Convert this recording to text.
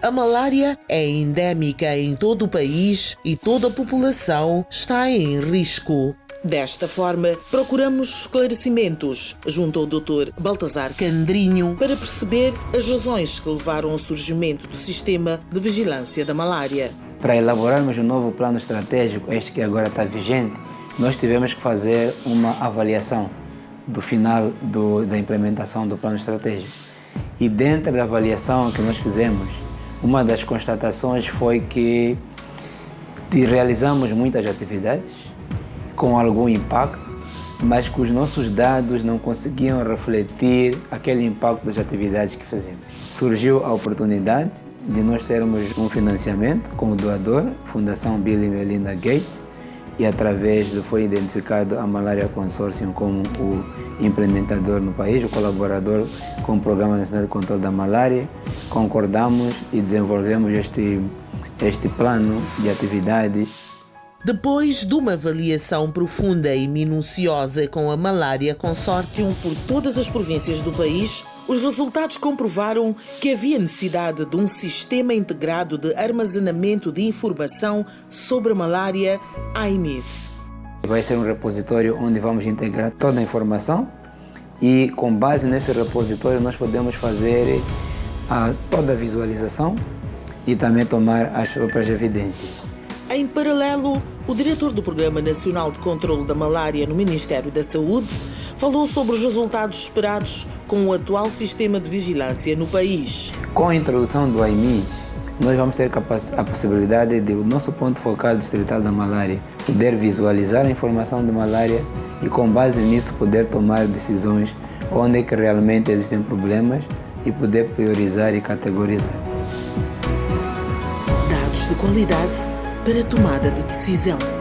A malária é endémica em todo o país e toda a população está em risco. Desta forma, procuramos esclarecimentos junto ao Dr. Baltazar Candrinho para perceber as razões que levaram ao surgimento do sistema de vigilância da malária. Para elaborarmos um novo plano estratégico, este que agora está vigente, nós tivemos que fazer uma avaliação do final do, da implementação do plano estratégico. E dentro da avaliação que nós fizemos, uma das constatações foi que realizamos muitas atividades com algum impacto, mas que os nossos dados não conseguiam refletir aquele impacto das atividades que fazemos. Surgiu a oportunidade de nós termos um financiamento como doador, Fundação Bill e Melinda Gates, e através do foi identificado a Malaria Consortium como o implementador no país, o colaborador com o Programa Nacional de Controle da Malária. Concordamos e desenvolvemos este, este plano de atividades depois de uma avaliação profunda e minuciosa com a Malária Consortium por todas as províncias do país, os resultados comprovaram que havia necessidade de um sistema integrado de armazenamento de informação sobre a malária AIMIS. Vai ser um repositório onde vamos integrar toda a informação e com base nesse repositório nós podemos fazer a, toda a visualização e também tomar as próprias evidências. Em paralelo, o diretor do Programa Nacional de Controlo da Malária no Ministério da Saúde falou sobre os resultados esperados com o atual sistema de vigilância no país. Com a introdução do AIMI, nós vamos ter a possibilidade de o nosso ponto focal distrital da malária poder visualizar a informação de malária e com base nisso poder tomar decisões onde é que realmente existem problemas e poder priorizar e categorizar. Dados de qualidade para tomada de decisão.